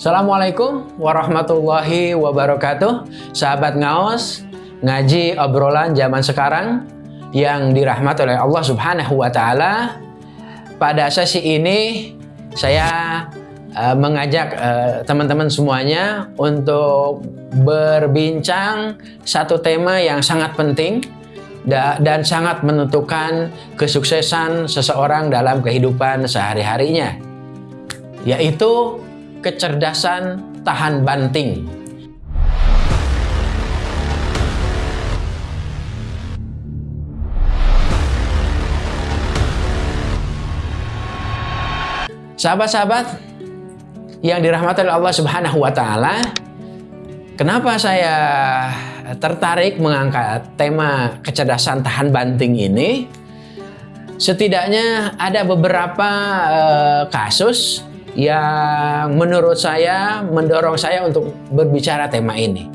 Assalamualaikum warahmatullahi wabarakatuh. Sahabat ngaos Ngaji obrolan zaman sekarang Yang dirahmati oleh Allah subhanahu wa ta'ala. Pada sesi ini Saya uh, mengajak uh, teman-teman uh, semuanya Untuk berbincang Satu tema yang sangat penting dan sangat menentukan kesuksesan seseorang dalam kehidupan sehari-harinya yaitu kecerdasan tahan banting. Sahabat-sahabat yang dirahmati oleh Allah Subhanahu wa taala, kenapa saya tertarik mengangkat tema kecerdasan tahan banting ini? Setidaknya ada beberapa uh, kasus yang menurut saya mendorong saya untuk berbicara tema ini.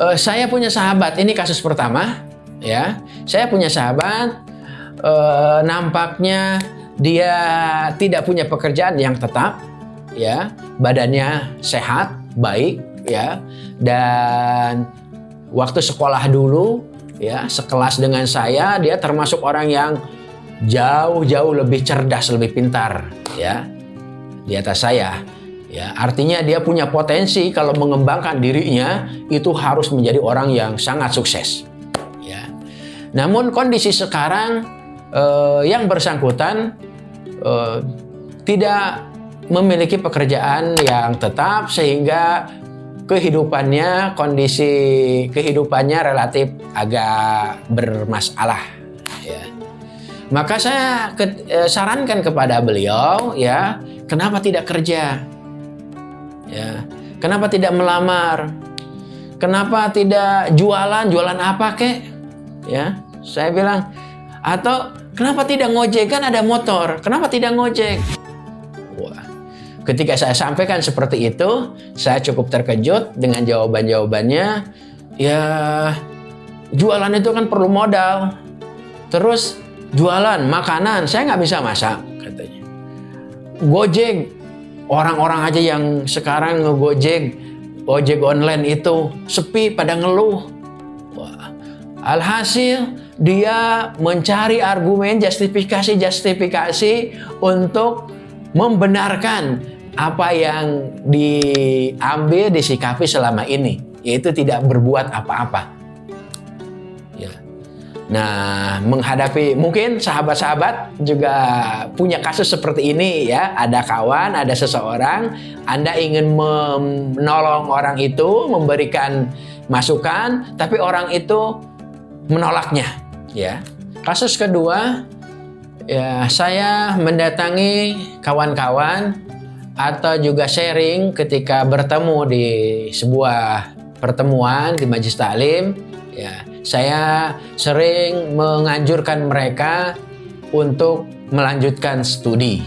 Uh, saya punya sahabat, ini kasus pertama, ya. Saya punya sahabat, uh, nampaknya dia tidak punya pekerjaan yang tetap, ya. Badannya sehat, baik, ya. Dan waktu sekolah dulu, ya, sekelas dengan saya, dia termasuk orang yang jauh-jauh lebih cerdas, lebih pintar ya di atas saya. Ya, artinya dia punya potensi kalau mengembangkan dirinya itu harus menjadi orang yang sangat sukses. Ya. Namun kondisi sekarang eh, yang bersangkutan eh, tidak memiliki pekerjaan yang tetap sehingga kehidupannya kondisi kehidupannya relatif agak bermasalah maka saya ke, eh, sarankan kepada beliau ya, kenapa tidak kerja? Ya, kenapa tidak melamar? Kenapa tidak jualan? Jualan apa kek? Ya, saya bilang atau kenapa tidak ngojek kan ada motor? Kenapa tidak ngojek? Wah. Ketika saya sampaikan seperti itu, saya cukup terkejut dengan jawaban-jawabannya. Ya, jualan itu kan perlu modal. Terus jualan makanan, saya nggak bisa masak katanya. Gojek, orang-orang aja yang sekarang ngegojek, ojek online itu sepi pada ngeluh. Wah. Alhasil dia mencari argumen justifikasi-justifikasi untuk membenarkan apa yang diambil disikapi selama ini, yaitu tidak berbuat apa-apa. Nah, menghadapi mungkin sahabat-sahabat juga punya kasus seperti ini ya. Ada kawan, ada seseorang, Anda ingin menolong orang itu, memberikan masukan, tapi orang itu menolaknya, ya. Kasus kedua, ya saya mendatangi kawan-kawan atau juga sharing ketika bertemu di sebuah pertemuan di majlis taklim, ya saya sering menganjurkan mereka untuk melanjutkan studi.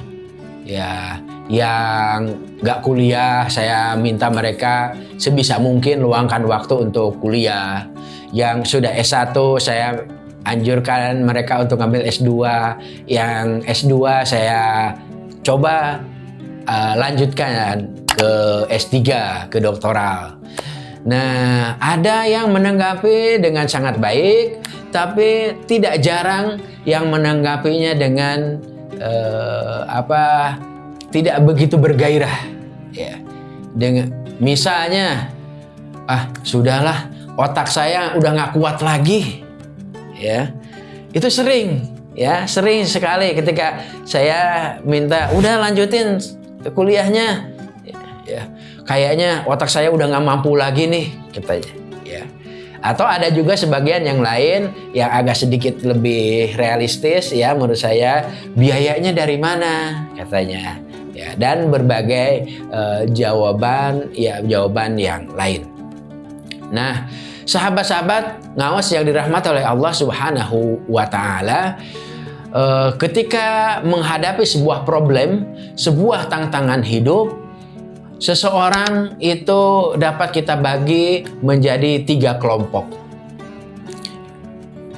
Ya, yang nggak kuliah, saya minta mereka sebisa mungkin luangkan waktu untuk kuliah. Yang sudah S1, saya anjurkan mereka untuk ngambil S2. Yang S2 saya coba uh, lanjutkan ke S3, ke doktoral. Nah, ada yang menanggapi dengan sangat baik, tapi tidak jarang yang menanggapinya dengan uh, apa tidak begitu bergairah. Ya, dengan misalnya, ah sudahlah, otak saya udah nggak kuat lagi, ya itu sering, ya sering sekali ketika saya minta udah lanjutin kuliahnya, ya kayaknya otak saya udah nggak mampu lagi nih katanya ya. Atau ada juga sebagian yang lain yang agak sedikit lebih realistis ya menurut saya biayanya dari mana? katanya ya. Dan berbagai uh, jawaban ya jawaban yang lain. Nah sahabat-sahabat ngawas yang dirahmati oleh Allah Subhanahu wa taala uh, ketika menghadapi sebuah problem sebuah tantangan hidup Seseorang itu dapat kita bagi menjadi tiga kelompok.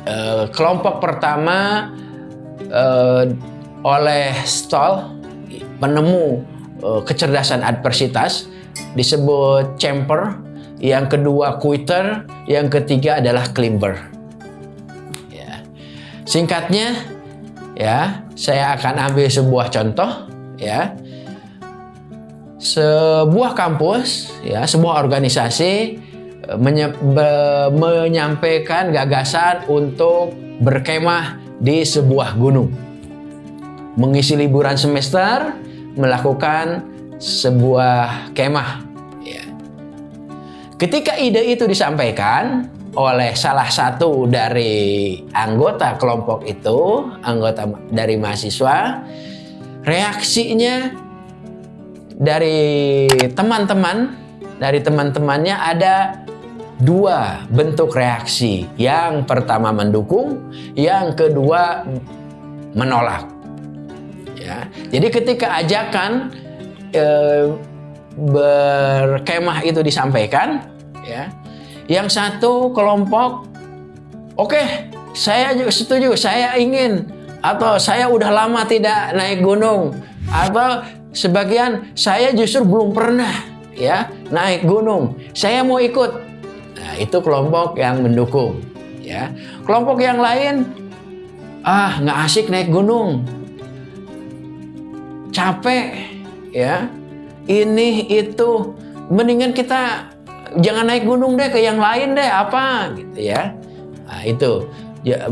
E, kelompok pertama e, oleh Stoll, penemu uh, kecerdasan adversitas, disebut champer, yang kedua quitter, yang ketiga adalah climber. Ya. Singkatnya, ya, saya akan ambil sebuah contoh, ya. Sebuah kampus, ya, sebuah organisasi eh, menye menyampaikan gagasan untuk berkemah di sebuah gunung. Mengisi liburan semester, melakukan sebuah kemah. Ya. Ketika ide itu disampaikan oleh salah satu dari anggota kelompok itu, anggota dari mahasiswa, reaksinya dari teman-teman, dari teman-temannya ada dua bentuk reaksi. Yang pertama mendukung, yang kedua menolak. Ya. Jadi ketika ajakan e, berkemah itu disampaikan, ya, yang satu kelompok, oke, okay, saya setuju, saya ingin, atau saya udah lama tidak naik gunung, atau Sebagian saya justru belum pernah ya naik gunung. Saya mau ikut. Nah, itu kelompok yang mendukung. Ya, kelompok yang lain ah nggak asik naik gunung, capek, ya. Ini itu mendingan kita jangan naik gunung deh ke yang lain deh apa gitu ya. Nah, itu ya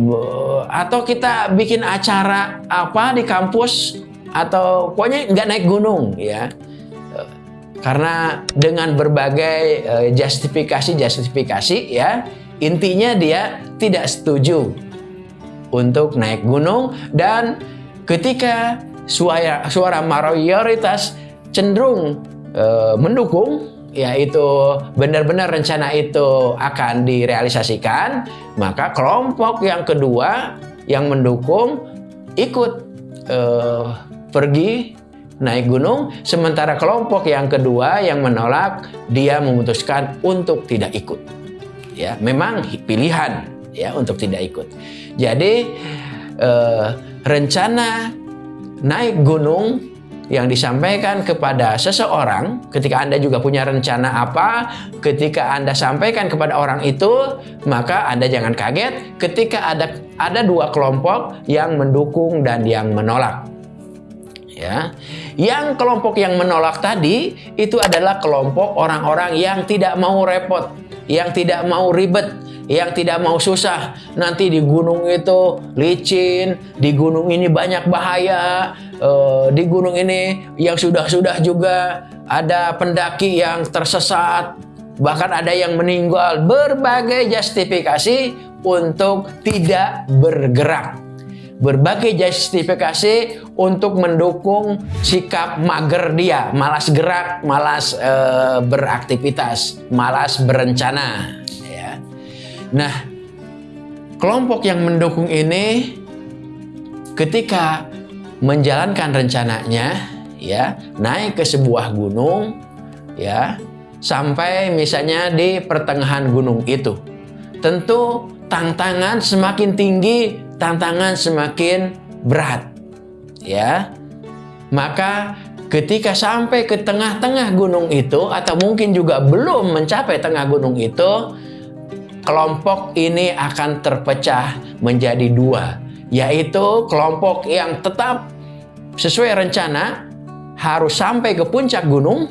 atau kita bikin acara apa di kampus atau pokoknya nggak naik gunung ya. Karena dengan berbagai eh, justifikasi-justifikasi ya intinya dia tidak setuju untuk naik gunung. Dan ketika suara suara mayoritas cenderung uh, mendukung yaitu benar-benar rencana itu akan direalisasikan maka kelompok yang kedua yang mendukung ikut uh, pergi naik gunung, sementara kelompok yang kedua yang menolak dia memutuskan untuk tidak ikut. Ya, memang pilihan ya untuk tidak ikut. Jadi eh, rencana naik gunung yang disampaikan kepada seseorang ketika Anda juga punya rencana apa ketika Anda sampaikan kepada orang itu maka Anda jangan kaget ketika ada ada dua kelompok yang mendukung dan yang menolak ya. Yang kelompok yang menolak tadi itu adalah kelompok orang-orang yang tidak mau repot, yang tidak mau ribet, yang tidak mau susah. Nanti di gunung itu licin, di gunung ini banyak bahaya, uh, di gunung ini yang sudah-sudah juga ada pendaki yang tersesat, bahkan ada yang meninggal. Berbagai justifikasi untuk tidak bergerak berbagai justifikasi untuk mendukung sikap mager dia, malas gerak, malas e, beraktivitas, malas berencana. Ya. Nah, kelompok yang mendukung ini ketika menjalankan rencananya, ya naik ke sebuah gunung, ya sampai misalnya di pertengahan gunung itu, tentu tantangan semakin tinggi tantangan semakin berat. Ya. Maka ketika sampai ke tengah-tengah gunung itu atau mungkin juga belum mencapai tengah gunung itu, kelompok ini akan terpecah menjadi dua, yaitu kelompok yang tetap sesuai rencana harus sampai ke puncak gunung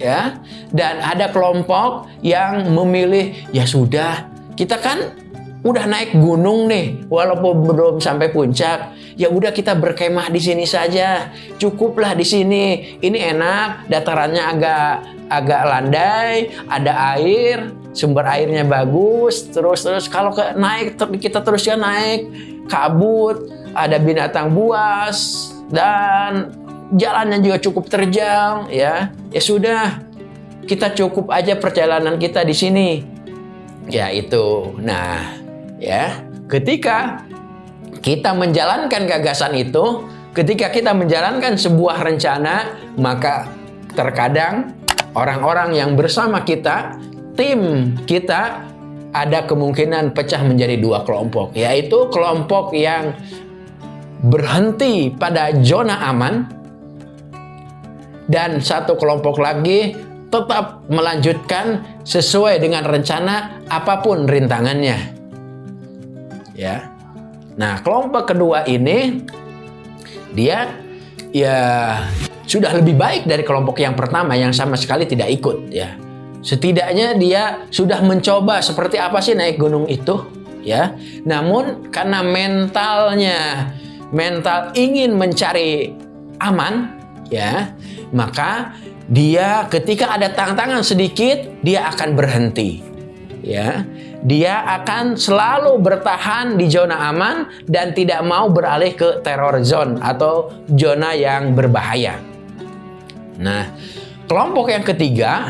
ya dan ada kelompok yang memilih ya sudah kita kan udah naik gunung nih, walaupun belum sampai puncak, ya udah kita berkemah di sini saja. Cukuplah di sini. Ini enak, datarannya agak agak landai, ada air, sumber airnya bagus. Terus terus kalau ke naik kita teruskan naik, kabut, ada binatang buas dan jalannya juga cukup terjal ya. Ya sudah, kita cukup aja perjalanan kita di sini. Ya itu. Nah, ya ketika kita menjalankan gagasan itu ketika kita menjalankan sebuah rencana maka terkadang orang-orang yang bersama kita tim kita ada kemungkinan pecah menjadi dua kelompok yaitu kelompok yang berhenti pada zona aman dan satu kelompok lagi tetap melanjutkan sesuai dengan rencana apa pun rintangannya. Ya. Nah, kelompok kedua ini dia ya sudah lebih baik dari kelompok yang pertama yang sama sekali tidak ikut ya. Setidaknya dia sudah mencoba seperti apa sih naik gunung itu ya. Namun karena mentalnya mental ingin mencari aman ya, maka dia ketika ada tantangan sedikit dia akan berhenti ya dia akan selalu bertahan di zona aman dan tidak mau beralih ke terror zone atau zona yang berbahaya. Nah, kelompok yang ketiga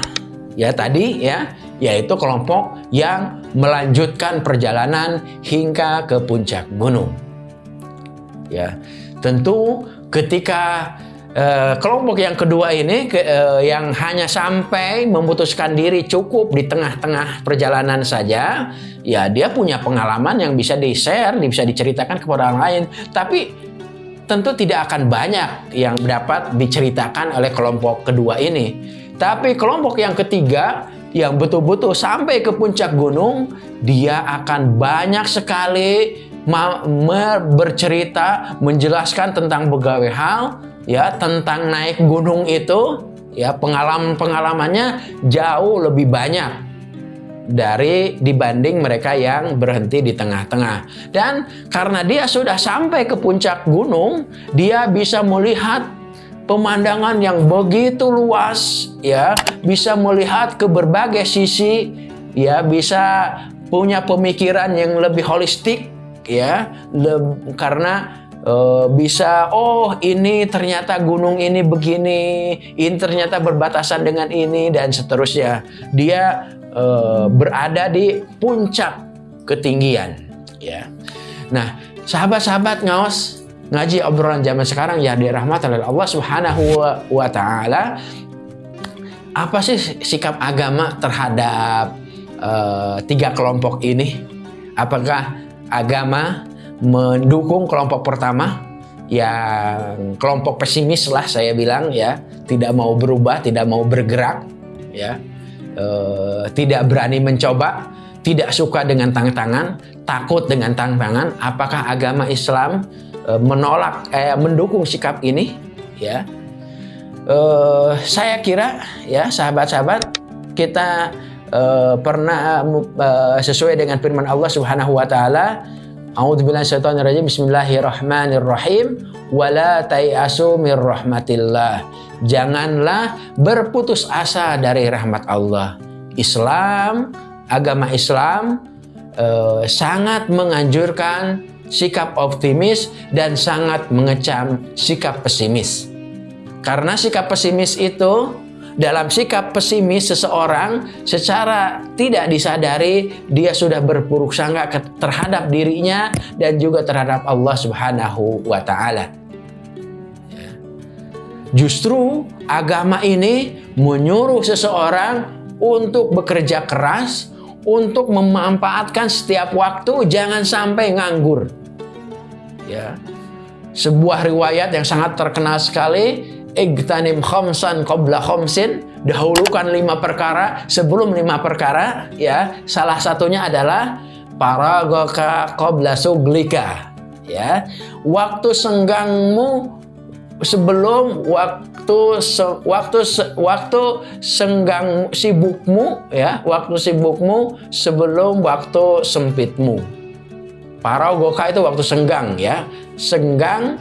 ya tadi ya yaitu kelompok yang melanjutkan perjalanan hingga ke puncak gunung. Ya, tentu ketika Uh, kelompok yang kedua ini ke, uh, yang hanya sampai memutuskan diri cukup di tengah-tengah perjalanan saja, ya dia punya pengalaman yang bisa di-share, bisa diceritakan kepada orang lain. Tapi tentu tidak akan banyak yang dapat diceritakan oleh kelompok kedua ini. Tapi kelompok yang ketiga yang betul-betul sampai ke puncak gunung, dia akan banyak sekali bercerita, menjelaskan tentang berbagai hal ya tentang naik gunung itu ya pengalaman-pengalamannya jauh lebih banyak dari dibanding mereka yang berhenti di tengah-tengah. Dan karena dia sudah sampai ke puncak gunung, dia bisa melihat pemandangan yang begitu luas ya, bisa melihat ke berbagai sisi ya, bisa punya pemikiran yang lebih holistik ya, karena uh, bisa oh ini ternyata gunung ini begini ini ternyata berbatasan dengan ini dan seterusnya. Dia uh, berada di puncak ketinggian ya. Nah sahabat-sahabat ngawas ngaji obrolan zaman sekarang ya dirahmati oleh Allah Subhanahu wa, taala. Apa sih sikap agama terhadap uh, tiga kelompok ini? Apakah agama mendukung kelompok pertama yang kelompok pesimis lah saya bilang ya. Tidak mau berubah tidak mau bergerak ya. E, tidak berani mencoba tidak suka dengan tantangan takut dengan tantangan apakah agama Islam e, menolak eh, mendukung sikap ini ya? E, saya kira ya sahabat-sahabat kita e, pernah e, sesuai dengan firman Allah Subhanahu wa taala A'udzubillahi Bismillahirrahmanirrahim. Wala tayasu mir rahmatillah. Janganlah berputus asa dari rahmat Allah. Islam, agama Islam eh, sangat menganjurkan sikap optimis dan sangat mengecam sikap pesimis. Karena sikap pesimis itu dalam sikap pesimis seseorang secara tidak disadari dia sudah berpuruk sangka terhadap dirinya dan juga terhadap Allah Subhanahu wa taala. Justru agama ini menyuruh seseorang untuk bekerja keras, untuk memanfaatkan setiap waktu, jangan sampai nganggur. Ya. Sebuah riwayat yang sangat terkenal sekali Igtanim khomsan qabla khomsin dahulukan lima perkara. Sebelum lima perkara ya salah satunya adalah paragoka qabla suglika ya. Waktu senggangmu sebelum waktu se, waktu se, waktu senggang sibukmu ya waktu sibukmu sebelum waktu sempitmu. Paragoka itu waktu senggang ya. Senggang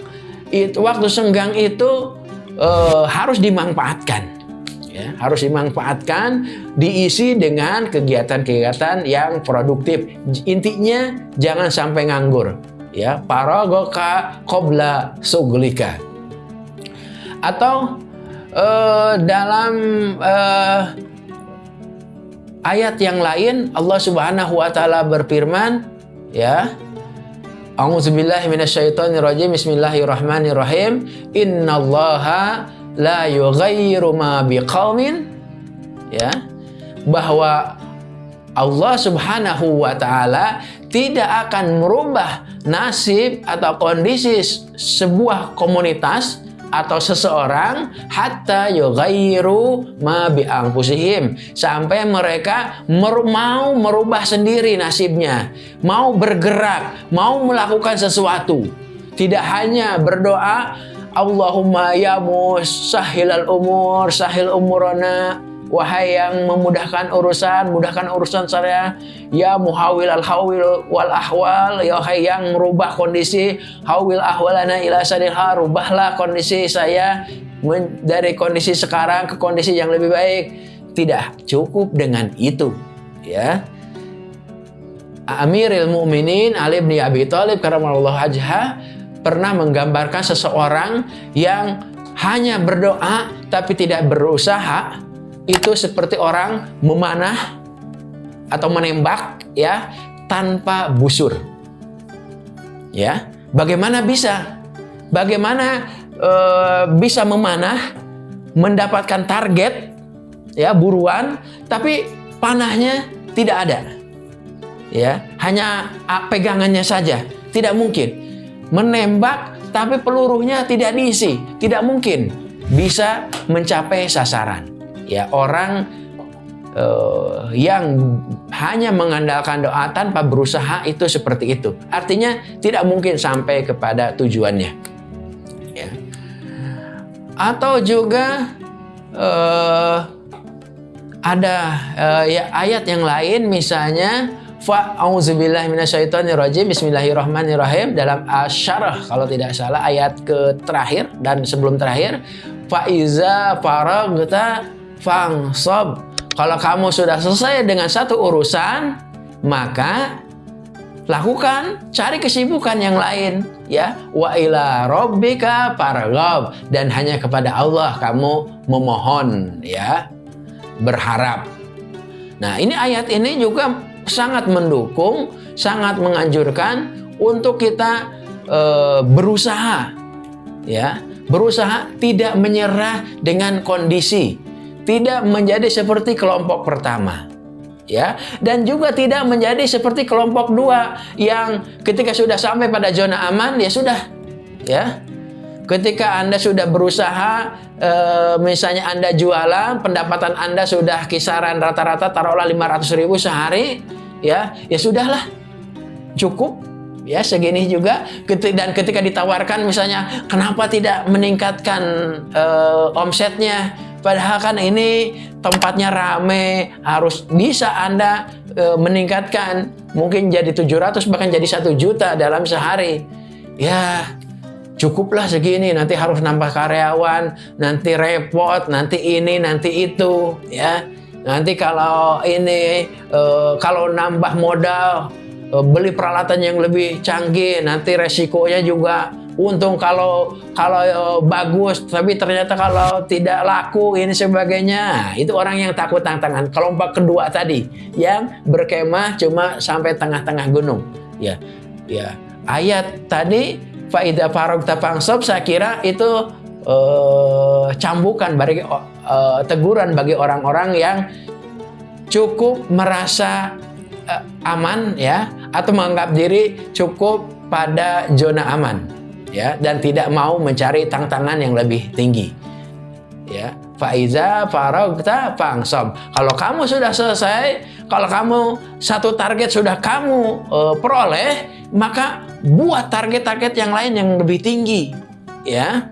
itu waktu senggang itu uh, harus dimanfaatkan. Ya, harus dimanfaatkan, diisi dengan kegiatan-kegiatan yang produktif. Intinya jangan sampai nganggur. Ya, paragoka kobla suglika. Atau uh, dalam uh, ayat yang lain Allah Subhanahu wa taala berfirman, ya, A'udzubillahi minasyaitonirrajim. Bismillahirrahmanirrahim. Innallaha la yughayyiru ma biqaumin ya bahwa Allah Subhanahu wa taala tidak akan merubah nasib atau kondisi sebuah komunitas atau seseorang hatta yughayyiru ma bi sampai mereka mer mau merubah sendiri nasibnya, mau bergerak, mau melakukan sesuatu. Tidak hanya berdoa Allahumma ya musahhilal umur, sahil umurana, Wahai yang memudahkan urusan, mudahkan urusan saya. Ya muhawil al hawil wal ahwal. Ya wahai yang merubah kondisi. Hawil ahwalana ila sadilha. Rubahlah kondisi saya dari kondisi sekarang ke kondisi yang lebih baik. Tidak cukup dengan itu. Ya. Amiril Mukminin Ali bin Abi Thalib karamallahu wajha pernah menggambarkan seseorang yang hanya berdoa tapi tidak berusaha itu seperti orang memanah atau menembak ya tanpa busur. Ya, bagaimana bisa? Bagaimana e, bisa memanah mendapatkan target ya buruan tapi panahnya tidak ada. Ya, hanya pegangannya saja. Tidak mungkin. Menembak tapi pelurunya tidak diisi. Tidak mungkin bisa mencapai sasaran ya orang uh, yang hanya mengandalkan doa tanpa berusaha itu seperti itu. Artinya tidak mungkin sampai kepada tujuannya. Ya. Atau juga uh, ada uh, ya ayat yang lain misalnya Fa'auzubillah minasyaitonirrajim Bismillahirrahmanirrahim Dalam asyarah kalau tidak salah ayat ke terakhir dan sebelum terakhir Fa'iza faragta fangsab. Kalau kamu sudah selesai dengan satu urusan, maka lakukan cari kesibukan yang lain ya. Wa ila rabbika farghab. Dan hanya kepada Allah kamu memohon ya. Berharap. Nah ini ayat ini juga sangat mendukung sangat menganjurkan untuk kita e, berusaha ya. Berusaha tidak menyerah dengan kondisi tidak menjadi seperti kelompok pertama ya. Dan juga tidak menjadi seperti kelompok dua yang ketika sudah sampai pada zona aman ya sudah ya. Ketika anda sudah berusaha e, misalnya anda jualan pendapatan anda sudah kisaran rata-rata taruhlah 500 ribu sehari ya. Ya sudahlah cukup ya. Segini juga dan ketika ditawarkan misalnya kenapa tidak meningkatkan e, omsetnya Padahal kan ini tempatnya rame, harus bisa Anda e, meningkatkan mungkin jadi 700 bahkan jadi satu juta dalam sehari. Ya, cukuplah segini, nanti harus nambah karyawan, nanti repot, nanti ini, nanti itu, ya. Nanti kalau ini e, kalau nambah modal e, beli peralatan yang lebih canggih, nanti resikonya juga untung kalau kalau uh, bagus tapi ternyata kalau tidak laku ini sebagainya. Itu orang yang takut tantangan. Kelompok kedua tadi yang berkemah cuma sampai tengah-tengah gunung. Ya ya. Ayat tadi faida farog tapangsob saya kira itu uh, cambukan bagi uh, teguran bagi orang-orang yang cukup merasa uh, aman ya atau menganggap diri cukup pada zona aman ya dan tidak mau mencari tantangan yang lebih tinggi. Ya faiza faragta fangsab kalau kamu sudah selesai kalau kamu satu target sudah kamu uh, peroleh maka buat target-target yang lain yang lebih tinggi ya.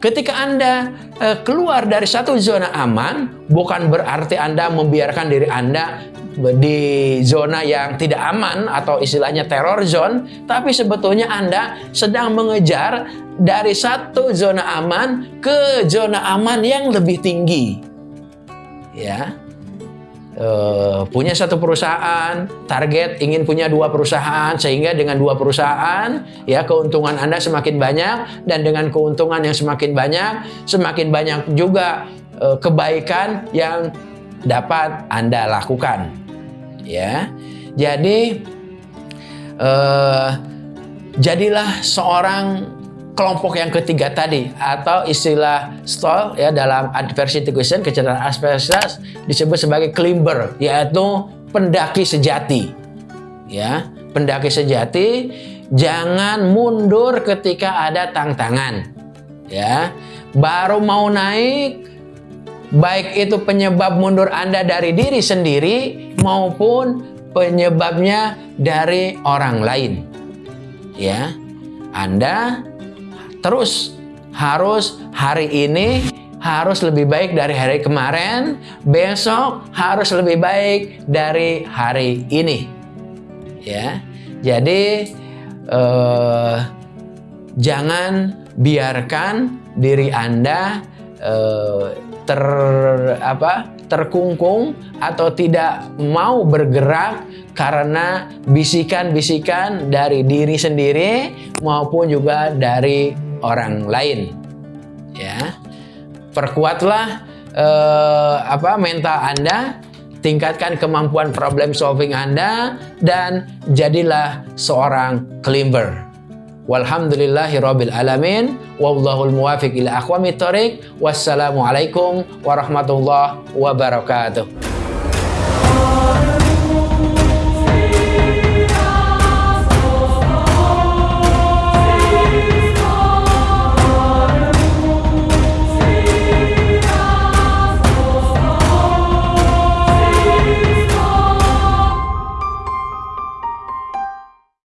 Ketika Anda uh, keluar dari satu zona aman, bukan berarti Anda membiarkan diri Anda di zona yang tidak aman atau istilahnya terror zone, tapi sebetulnya Anda sedang mengejar dari satu zona aman ke zona aman yang lebih tinggi. Ya. Uh, punya satu perusahaan, target ingin punya dua perusahaan, sehingga dengan dua perusahaan, ya keuntungan Anda semakin banyak, dan dengan keuntungan yang semakin banyak, semakin banyak juga uh, kebaikan yang dapat Anda lakukan ya. Jadi uh, jadilah seorang kelompok yang ketiga tadi atau istilah stall ya dalam adversity question kecerdasan adversitas disebut sebagai climber yaitu pendaki sejati. Ya, pendaki sejati jangan mundur ketika ada tantangan. Ya, baru mau naik baik itu penyebab mundur Anda dari diri sendiri maupun penyebabnya dari orang lain. Ya. Anda terus harus hari ini harus lebih baik dari hari kemarin, besok harus lebih baik dari hari ini. Ya. Jadi eh, jangan biarkan diri Anda eh, ter apa terkungkung atau tidak mau bergerak karena bisikan-bisikan dari diri sendiri maupun juga dari orang lain. Ya perkuatlah eh, apa mental Anda, tingkatkan kemampuan problem solving Anda dan jadilah seorang climber. Walhamdulillahirabbil alamin wallahul muwafiq ila aqwamit thoriq. Wassalamualaikum warahmatullahi wabarakatuh.